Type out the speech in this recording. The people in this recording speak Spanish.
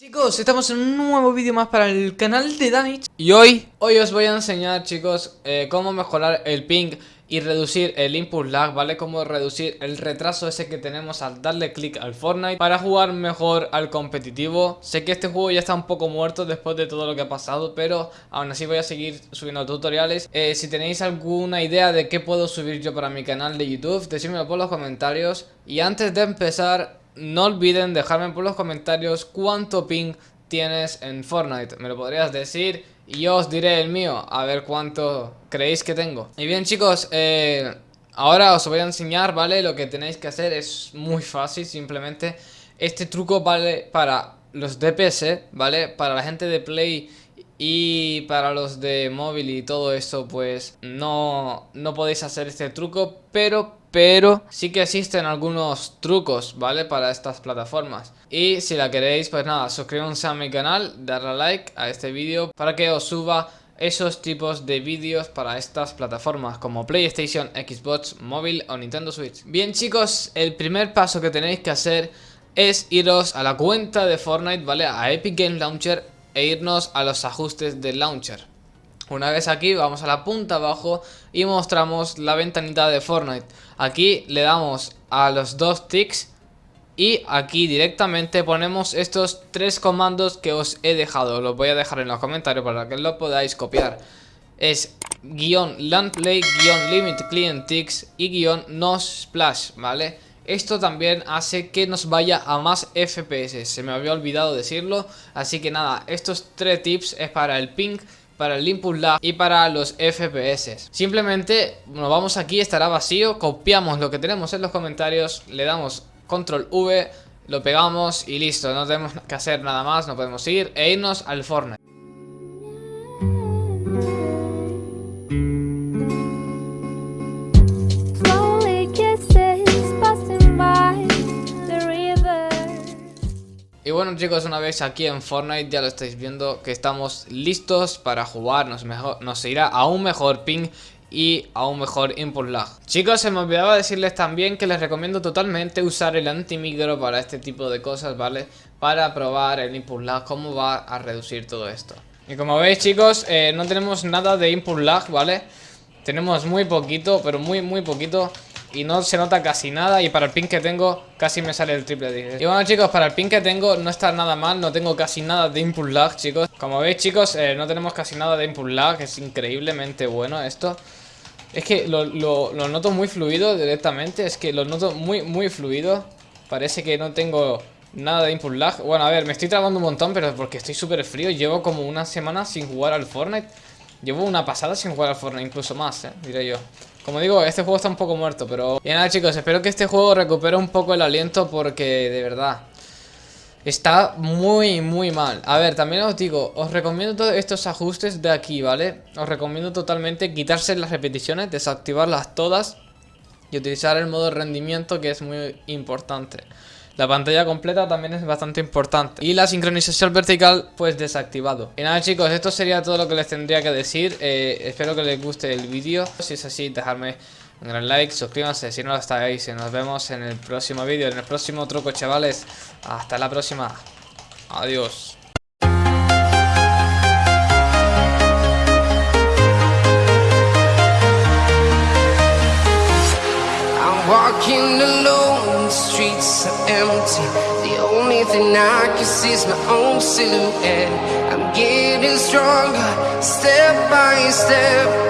Chicos, estamos en un nuevo vídeo más para el canal de Danich. Y hoy, hoy os voy a enseñar chicos eh, cómo mejorar el ping y reducir el input lag, ¿vale? Cómo reducir el retraso ese que tenemos al darle clic al Fortnite Para jugar mejor al competitivo. Sé que este juego ya está un poco muerto después de todo lo que ha pasado Pero aún así voy a seguir subiendo tutoriales. Eh, Si tenéis alguna idea de qué puedo subir yo para mi canal de YouTube Decídmelo por los comentarios. Y antes de empezar no olviden dejarme por los comentarios cuánto ping tienes en Fortnite. Me lo podrías decir y yo os diré el mío, a ver cuánto creéis que tengo. Y bien chicos, eh, ahora os voy a enseñar, ¿vale? Lo que tenéis que hacer es muy fácil, simplemente este truco vale para los DPS, ¿vale? Para la gente de Play y para los de móvil y todo eso, pues no, no podéis hacer este truco, pero pero sí que existen algunos trucos, ¿vale? Para estas plataformas. Y si la queréis, pues nada, suscríbanse a mi canal, darle like a este vídeo para que os suba esos tipos de vídeos para estas plataformas como PlayStation, Xbox, móvil o Nintendo Switch. Bien chicos, el primer paso que tenéis que hacer es iros a la cuenta de Fortnite, ¿vale? A Epic Games Launcher e irnos a los ajustes del launcher. Una vez aquí vamos a la punta abajo y mostramos la ventanita de Fortnite. Aquí le damos a los dos ticks y aquí directamente ponemos estos tres comandos que os he dejado. Los voy a dejar en los comentarios para que lo podáis copiar. Es guion landplay, guion limit client ticks y guion no splash, ¿vale? Esto también hace que nos vaya a más FPS, se me había olvidado decirlo, así que nada, estos tres tips es para el ping, para el input lag y para los FPS. Simplemente nos vamos aquí, estará vacío, copiamos lo que tenemos en los comentarios, le damos control V, lo pegamos y listo, no tenemos que hacer nada más, no podemos ir e irnos al Fortnite. Y bueno chicos, una vez aquí en Fortnite ya lo estáis viendo que estamos listos para jugar, nos, mejor, nos irá a un mejor ping y a un mejor input lag Chicos, se me olvidaba decirles también que les recomiendo totalmente usar el antimicro para este tipo de cosas, ¿vale? Para probar el input lag, cómo va a reducir todo esto Y como veis chicos, eh, no tenemos nada de input lag, ¿vale? Tenemos muy poquito, pero muy muy poquito y no se nota casi nada y para el pin que tengo casi me sale el triple dije. Y bueno chicos, para el pin que tengo no está nada mal, no tengo casi nada de input lag chicos. Como veis chicos, eh, no tenemos casi nada de input lag, es increíblemente bueno esto. Es que lo, lo, lo noto muy fluido directamente, es que lo noto muy muy fluido. Parece que no tengo nada de input lag. Bueno a ver, me estoy trabando un montón pero porque estoy súper frío. Llevo como una semana sin jugar al Fortnite Llevo una pasada sin jugar al Fortnite, incluso más, eh, diré yo. Como digo, este juego está un poco muerto, pero... Y nada chicos, espero que este juego recupere un poco el aliento porque, de verdad... Está muy, muy mal. A ver, también os digo, os recomiendo todos estos ajustes de aquí, ¿vale? Os recomiendo totalmente quitarse las repeticiones, desactivarlas todas Y utilizar el modo rendimiento que es muy importante la pantalla completa también es bastante importante. Y la sincronización vertical pues desactivado. Y nada chicos, esto sería todo lo que les tendría que decir. Eh, Espero que les guste el vídeo. Si es así, dejadme un gran like, suscríbanse si no lo estáis Y nos vemos en el próximo vídeo, en el próximo truco chavales. Hasta la próxima. Adiós empty. The only thing I can see is my own silhouette. I'm getting stronger, step by step